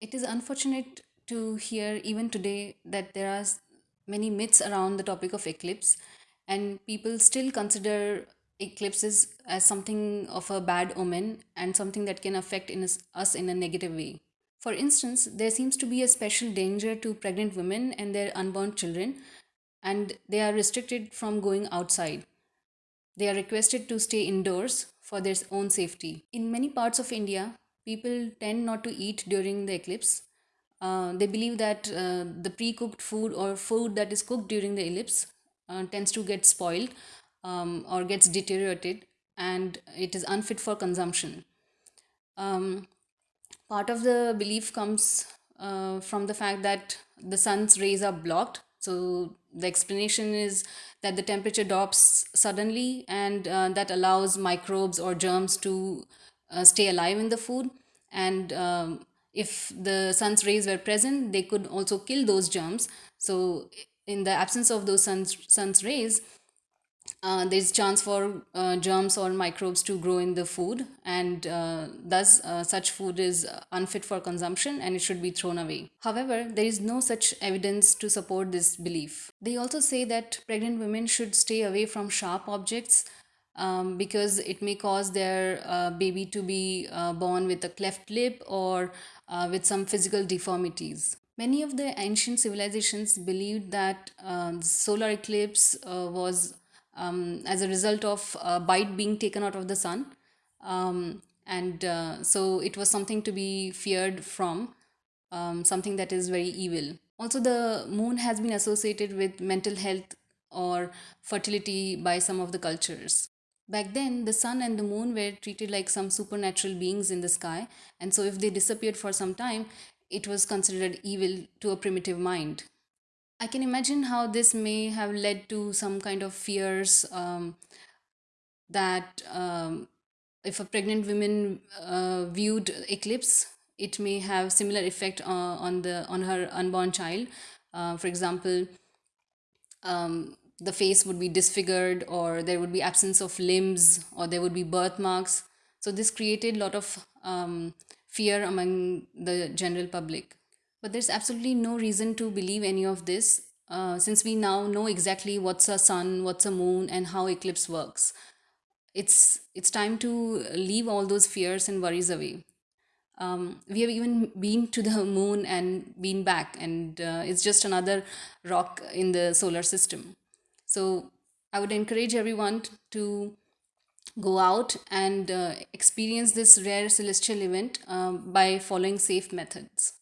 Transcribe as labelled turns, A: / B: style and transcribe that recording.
A: It is unfortunate to hear even today that there are many myths around the topic of eclipse, and people still consider eclipses as something of a bad omen and something that can affect in us, us in a negative way. For instance, there seems to be a special danger to pregnant women and their unborn children, and they are restricted from going outside. They are requested to stay indoors for their own safety. In many parts of India, people tend not to eat during the eclipse. Uh, they believe that uh, the pre cooked food or food that is cooked during the eclipse uh, tends to get spoiled um, or gets deteriorated and it is unfit for consumption. Um, part of the belief comes uh, from the fact that the sun's rays are blocked so the explanation is that the temperature drops suddenly and uh, that allows microbes or germs to uh, stay alive in the food. And um, if the sun's rays were present they could also kill those germs. So in the absence of those sun's, sun's rays uh, there's chance for uh, germs or microbes to grow in the food. And uh, thus uh, such food is unfit for consumption and it should be thrown away. However there is no such evidence to support this belief. They also say that pregnant women should stay away from sharp objects um, because it may cause their uh, baby to be uh, born with a cleft lip or with some physical deformities many of the ancient civilizations believed that solar eclipse was um, as a result of a bite being taken out of the sun. Um, and uh, so it was something to be feared from, um, something that is very evil. Also, the moon has been associated with mental health or fertility by some of the cultures. Back then, the sun and the moon were treated like some supernatural beings in the sky, and so if they disappeared for some time, it was considered evil to a primitive mind. I can imagine how this may have led to some kind of fears um, that um, if a pregnant woman uh, viewed eclipse, it may have similar effect uh, on the on her unborn child. Uh, for example, um, the face would be disfigured, or there would be absence of limbs, or there would be birthmarks. So this created a lot of um, fear among the general public. But there's absolutely no reason to believe any of this uh, since we now know exactly what's a sun, what's a moon, and how eclipse works. It's, it's time to leave all those fears and worries away. Um, we have even been to the moon and been back, and uh, it's just another rock in the solar system. So I would encourage everyone to go out and uh, experience this rare celestial event um, by following safe methods.